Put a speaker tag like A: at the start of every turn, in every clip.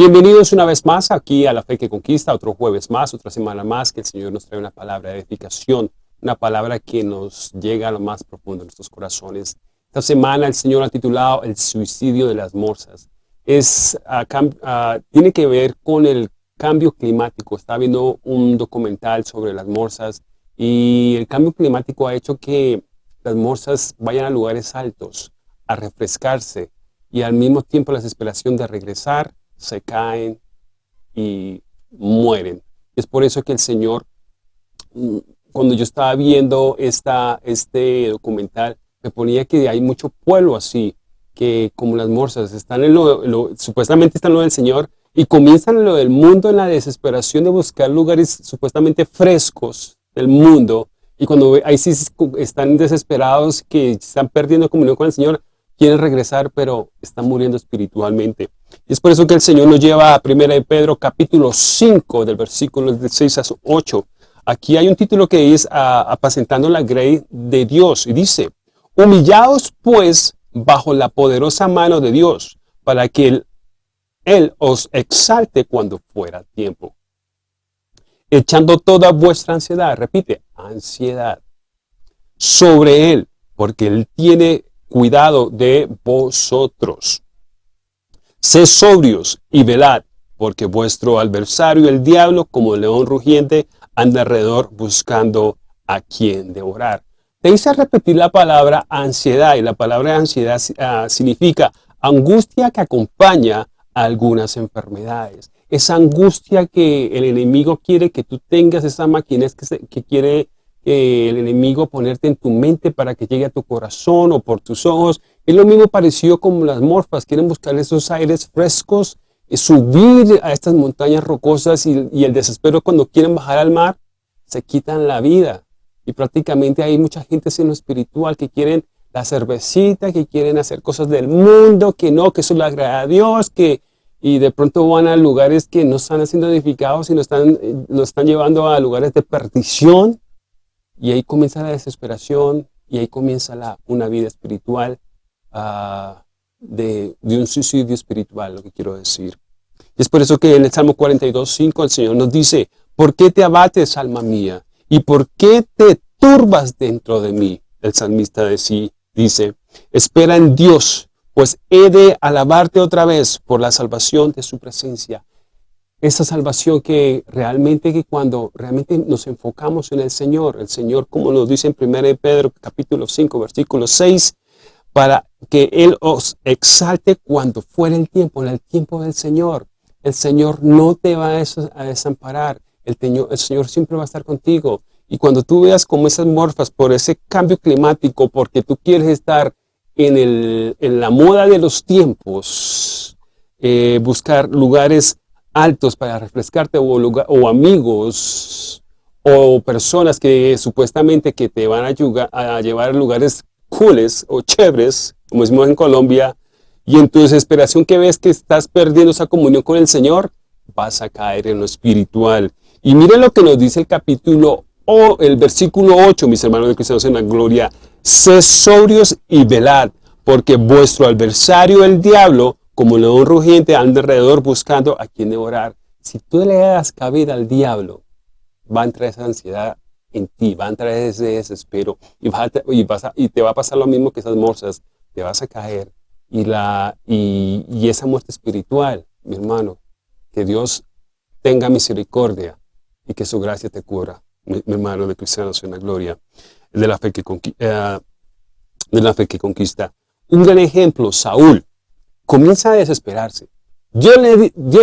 A: Bienvenidos una vez más aquí a La Fe que Conquista, otro jueves más, otra semana más, que el Señor nos trae una palabra de edificación, una palabra que nos llega a lo más profundo de nuestros corazones. Esta semana el Señor ha titulado El suicidio de las morsas. Es, ah, ah, tiene que ver con el cambio climático. Estaba viendo un documental sobre las morsas y el cambio climático ha hecho que las morsas vayan a lugares altos a refrescarse y al mismo tiempo la desesperación de regresar se caen y mueren. Es por eso que el Señor, mm, cuando yo estaba viendo esta, este documental, me ponía que hay mucho pueblo así, que como las morsas, están en lo, supuestamente están en lo del Señor, y comienzan en lo del mundo en la desesperación de buscar lugares supuestamente frescos del mundo, y cuando ahí sí están desesperados, que están perdiendo comunión con el Señor, quieren regresar, pero están muriendo espiritualmente. Y es por eso que el Señor nos lleva a 1 de Pedro capítulo 5, del versículo 6 a 8. Aquí hay un título que es Apacentando la grey de Dios. Y dice, Humillaos pues bajo la poderosa mano de Dios, para que él, él os exalte cuando fuera tiempo. Echando toda vuestra ansiedad, repite, ansiedad, sobre Él, porque Él tiene cuidado de vosotros. Sed sobrios y velad, porque vuestro adversario, el diablo, como el león rugiente, anda alrededor buscando a quien devorar. Te hice repetir la palabra ansiedad, y la palabra ansiedad ah, significa angustia que acompaña a algunas enfermedades. Esa angustia que el enemigo quiere que tú tengas, esa máquina que, que quiere el enemigo ponerte en tu mente para que llegue a tu corazón o por tus ojos. Es lo mismo parecido como las morfas, quieren buscar esos aires frescos, y subir a estas montañas rocosas y, el desespero cuando quieren bajar al mar, se quitan la vida. Y prácticamente hay mucha gente en lo espiritual que quieren la cervecita, que quieren hacer cosas del mundo, que no, que eso le agrada a Dios, que y de pronto van a lugares que no están siendo edificados y nos están, nos están llevando a lugares de perdición. Y ahí comienza la desesperación y ahí comienza la, una vida espiritual ah, de, un suicidio espiritual, lo que quiero decir. Y es por eso que en el Salmo 42, 5 el Señor nos dice, ¿por qué te abates, alma mía? ¿Y por qué te turbas dentro de mí? El salmista de sí dice, espera en Dios, pues he de alabarte otra vez por la salvación de su presencia esa salvación que realmente que cuando realmente nos enfocamos en el Señor, el Señor como nos dice en 1 Pedro capítulo 5 versículo 6, para que Él os exalte cuando fuera el tiempo, en el tiempo del Señor. El Señor no te va a desamparar, el, Señor siempre va a estar contigo. Y cuando tú veas como esas morfas por ese cambio climático, porque tú quieres estar en, el, en la moda de los tiempos, eh, buscar lugares altos para refrescarte o, o amigos o personas que supuestamente que te van a, llevar a lugares cooles o chéveres, como decimos en Colombia, y en tu desesperación que ves que estás perdiendo esa comunión con el Señor, vas a caer en lo espiritual. Y miren lo que nos dice el capítulo o el versículo 8, mis hermanos de cristianos en la gloria. Sed sobrios y velad, porque vuestro adversario, el diablo, como león rugiente anda alrededor buscando a quien devorar. Si tú le das cabida al diablo, va a entrar esa ansiedad en ti, va a entrar ese desespero y, te va a pasar lo mismo que esas morsas, te vas a caer y, la, y, esa muerte espiritual, mi hermano, que Dios tenga misericordia y que su gracia te cubra, mi, hermano de cristianos en la gloria, eh, de la fe que conquista. Un gran ejemplo, Saúl, comienza a desesperarse. Dios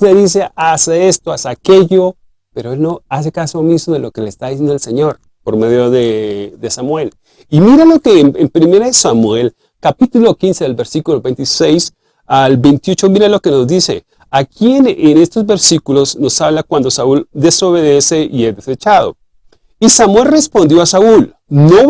A: le, dice, hace esto, hace aquello, pero él no hace caso omiso de lo que le está diciendo el Señor por medio de, Samuel. Y mira lo que en, en 1 Samuel, capítulo 15, del versículo 26 al 28, mira lo que nos dice. Aquí en, en estos versículos nos habla cuando Saúl desobedece y es desechado. Y Samuel respondió a Saúl, no,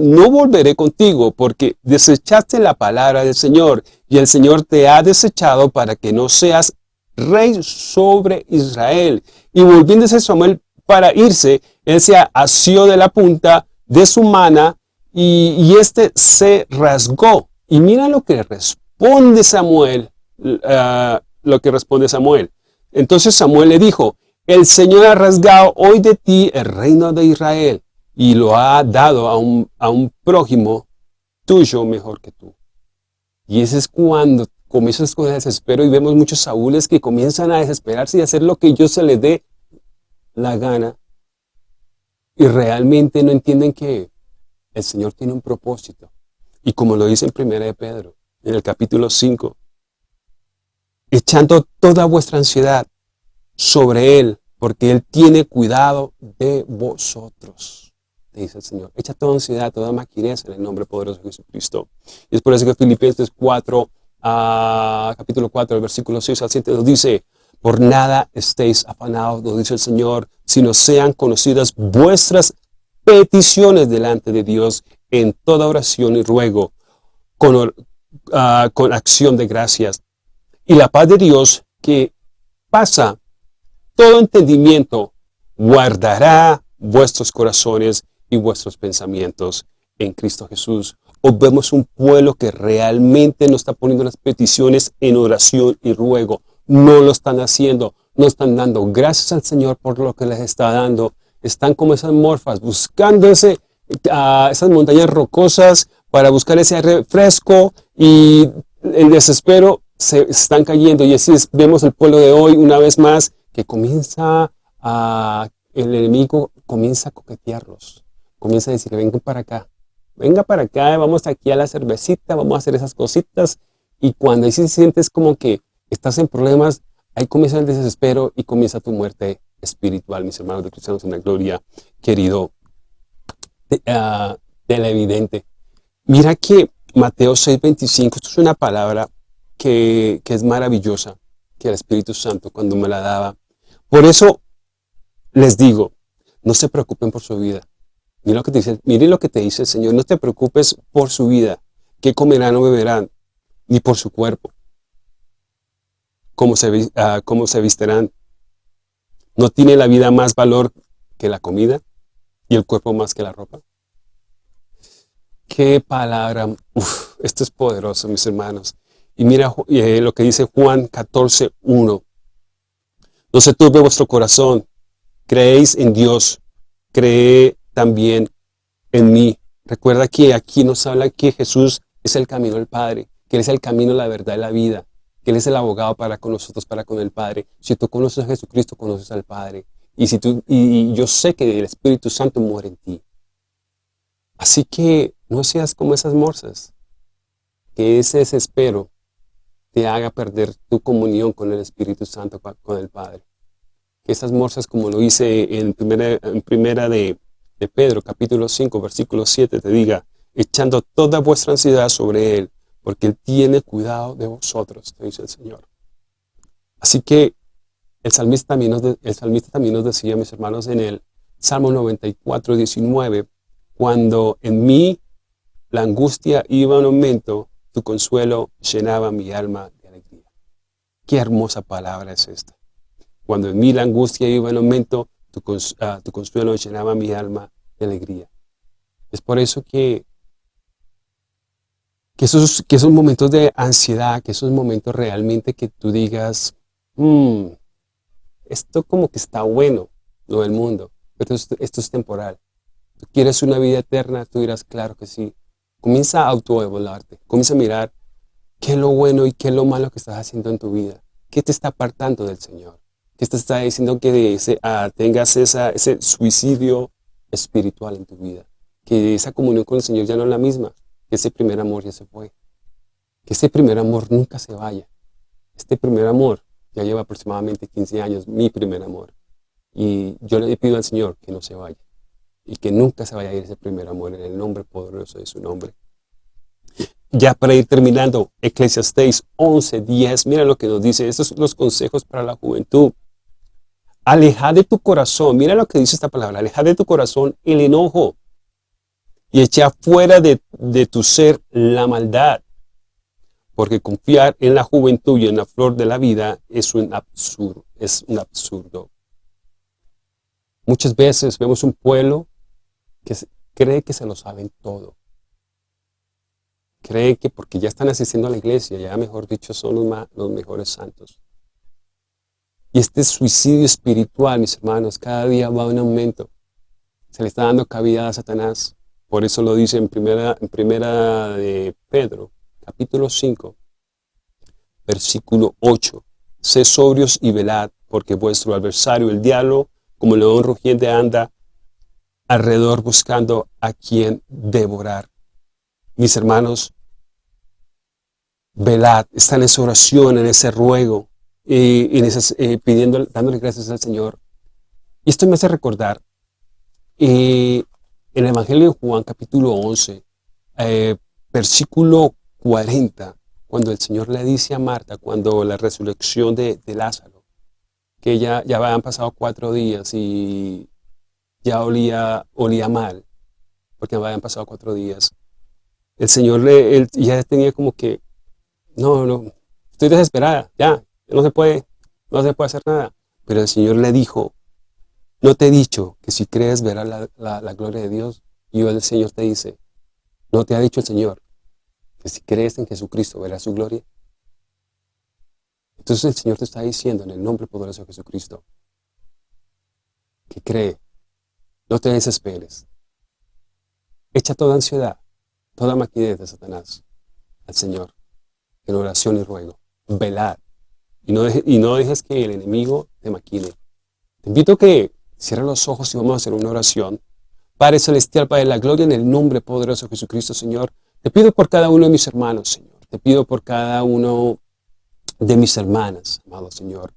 A: no volveré contigo porque desechaste la palabra del Señor y el Señor te ha desechado para que no seas rey sobre Israel. Y volviéndose Samuel para irse, él se asió de la punta de su mano y, y este se rasgó. Y mira lo que responde Samuel, uh, lo que responde Samuel. Entonces Samuel le dijo, el Señor ha rasgado hoy de ti el reino de Israel y lo ha dado a un, a un prójimo tuyo mejor que tú. Y ese es cuando comienzas con el desespero y vemos muchos saúles que comienzan a desesperarse y hacer lo que yo se les dé la gana y realmente no entienden que el Señor tiene un propósito. Y como lo dice en Primera de Pedro, en el capítulo 5, echando toda vuestra ansiedad sobre Él, porque Él tiene cuidado de vosotros, dice el Señor. Echa toda ansiedad, toda maquinez en el nombre poderoso de Jesucristo. Y es por eso que Filipenses 4, ah, capítulo 4, el versículo 6 al 7 nos dice, por nada estéis afanados, nos dice el Señor, sino sean conocidas vuestras peticiones delante de Dios en toda oración y ruego, con, ah, con acción de gracias. Y la paz de Dios que pasa todo entendimiento, guardará vuestros corazones y vuestros pensamientos en Cristo Jesús. Hoy vemos un pueblo que realmente no está poniendo las peticiones en oración y ruego. No lo están haciendo, no están dando gracias al Señor por lo que les está dando. Están como esas morfas, buscando ese, uh, esas montañas rocosas para buscar ese refresco y el desespero se están cayendo. Y así vemos el pueblo de hoy una vez más que comienza a, el enemigo comienza a coquetearlos. Comienza a decir, vengan para acá, venga para acá, vamos aquí a la cervecita, vamos a hacer esas cositas. Y cuando ahí sientes como que estás en problemas, ahí comienza el desespero y comienza tu muerte espiritual, mis hermanos de cristianos en la gloria, querido uh, evidente. Mira que Mateo 6.25, esto es una palabra que, que es maravillosa, que el Espíritu Santo cuando me la daba. Por eso les digo, no se preocupen por su vida. Miren lo que te dice, mire lo que te dice el Señor, no te preocupes por su vida, qué comerán o beberán, ni por su cuerpo cómo se, uh, cómo se. ¿No tiene la vida más valor que la comida y el cuerpo más que la ropa? Qué palabra, Uf, esto es poderoso, mis hermanos. Y mira eh, lo que dice Juan 14, 1. No se turbe vuestro corazón, creéis en Dios, cree también en mí. Recuerda que aquí nos habla que Jesús es el camino del Padre, que Él es el camino, la verdad y la vida que Él es el abogado para con nosotros, para con el Padre. Si tú conoces a Jesucristo, conoces al Padre. Y, si tú, y yo sé que el Espíritu Santo muere en ti. Así que no seas como esas morsas, que ese desespero te haga perder tu comunión con el Espíritu Santo, con el Padre. Que esas morsas, como lo hice en primera, en primera de, de Pedro, capítulo 5, versículo 7, te diga, echando toda vuestra ansiedad sobre Él, porque Él tiene cuidado de vosotros, te dice el Señor. Así que el salmista también nos, el salmista también nos decía, mis hermanos, en el Salmo 94, 19, cuando en mí la angustia iba en aumento, tu consuelo llenaba mi alma de alegría. Qué hermosa palabra es esta. Cuando en mí la angustia iba en aumento, tu, uh, tu consuelo llenaba mi alma alegría. Es por eso que que esos, que esos momentos de ansiedad, que esos momentos realmente que tú digas, mmm, esto como que está bueno, lo del mundo, pero esto, es temporal. ¿Tú quieres una vida eterna? Tú dirás, claro que sí. Comienza a autoevaluarte, comienza a mirar qué es lo bueno y qué es lo malo que estás haciendo en tu vida. ¿Qué te está apartando del Señor? ¿Qué te está diciendo que ah, tengas ese suicidio espiritual en tu vida? Que esa comunión con el Señor ya no es la misma que ese primer amor ya se fue. Que ese primer amor nunca se vaya. Este primer amor ya lleva aproximadamente 15 años, mi primer amor. Y yo le pido al Señor que no se vaya. Y que nunca se vaya a ir ese primer amor en el nombre poderoso de su nombre. Ya para ir terminando, Eclesiastes 11, 10, mira lo que nos dice. Estos son los consejos para la juventud. Aleja de tu corazón, mira lo que dice esta palabra, aleja de tu corazón el enojo y echa fuera de, tu ser la maldad. Porque confiar en la juventud y en la flor de la vida es un absurdo. Es un absurdo. Muchas veces vemos un pueblo que cree que se lo saben todo. Cree que porque ya están asistiendo a la iglesia, ya mejor dicho, son los, los mejores santos. Y este suicidio espiritual, mis hermanos, cada día va en aumento. Se le está dando cavidad a Satanás. Por eso lo dice en primera, en primera de Pedro, capítulo 5, versículo 8. Sé sobrios y velad, porque vuestro adversario, el diablo, como león rugiente, anda alrededor buscando a quien devorar. Mis hermanos, velad, está en esa oración, en ese ruego, y en esas, eh, pidiendo, dándole gracias al Señor. Y esto me hace recordar en el Evangelio de Juan capítulo 11, eh, versículo 40, cuando el Señor le dice a Marta, cuando la resurrección de, Lázaro, que ya, ya habían pasado cuatro días y ya olía, olía mal, porque habían pasado cuatro días. El Señor le, ya tenía como que, no, no, estoy desesperada, ya, no se puede, no se puede hacer nada. Pero el Señor le dijo, no te he dicho que si crees verás la, gloria de Dios. Y el Señor te dice, no te ha dicho el Señor que si crees en Jesucristo verás su gloria. Entonces el Señor te está diciendo en el nombre poderoso de Jesucristo que cree, no te desesperes. Echa toda ansiedad, toda maquinez de Satanás al Señor en oración y ruego. Velad y no, y no dejes que el enemigo te maquine. Te invito a que cierres los ojos y vamos a hacer una oración. Padre Celestial, Padre de la Gloria, en el nombre poderoso de Jesucristo, Señor. Te pido por cada uno de mis hermanos, Señor. Te pido por cada uno de mis hermanas, amado Señor.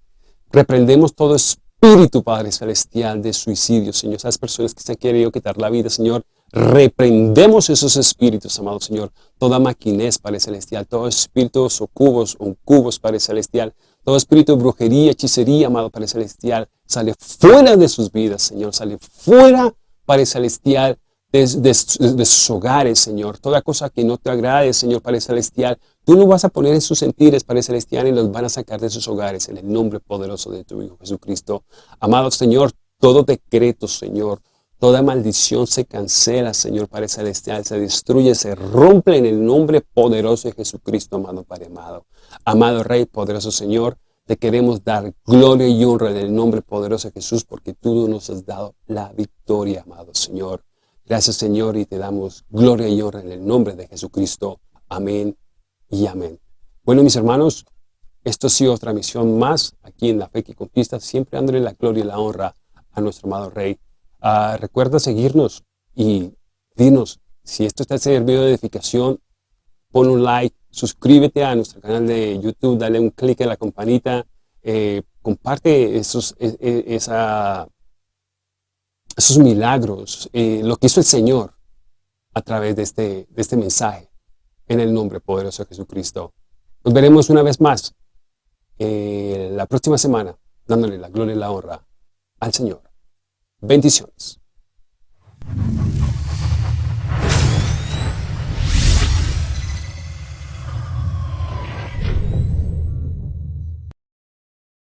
A: Reprendemos todo espíritu, Padre Celestial, de suicidio, Señor. Esas personas que se han querido quitar la vida, Señor. Reprendemos esos espíritus, amado Señor. Toda maquinez, Padre Celestial. Todo espíritu o cubos, o cubos, Padre Celestial. Todo espíritu de brujería, hechicería, amado Padre Celestial, sale fuera de sus vidas, Señor. Sale fuera, Padre Celestial, de, sus hogares, Señor. Toda cosa que no te agrade, Señor Padre Celestial, tú lo vas a poner en sus sentidos, Padre Celestial, y los van a sacar de sus hogares en el nombre poderoso de tu Hijo Jesucristo. Amado Señor, todo decreto, Señor, toda maldición se cancela, Señor Padre Celestial, se destruye, se rompe en el nombre poderoso de Jesucristo, amado Padre amado. Amado Rey, poderoso Señor, te queremos dar gloria y honra en el nombre poderoso de Jesús, porque tú nos has dado la victoria, amado Señor. Gracias, Señor, y te damos gloria y honra en el nombre de Jesucristo. Amén y amén. Bueno, mis hermanos, esto ha sido otra misión más aquí en La Fe que Conquista, siempre dándole la gloria y la honra a nuestro amado Rey. Ah, recuerda seguirnos y dinos si esto está servido de edificación, pon un like, suscríbete a nuestro canal de YouTube, dale un clic en la campanita, eh, comparte esos, e, e, milagros, eh, lo que hizo el Señor a través de este, de este mensaje, en el nombre poderoso de Jesucristo. Nos veremos una vez más eh, la próxima semana, dándole la gloria y la honra al Señor. Bendiciones.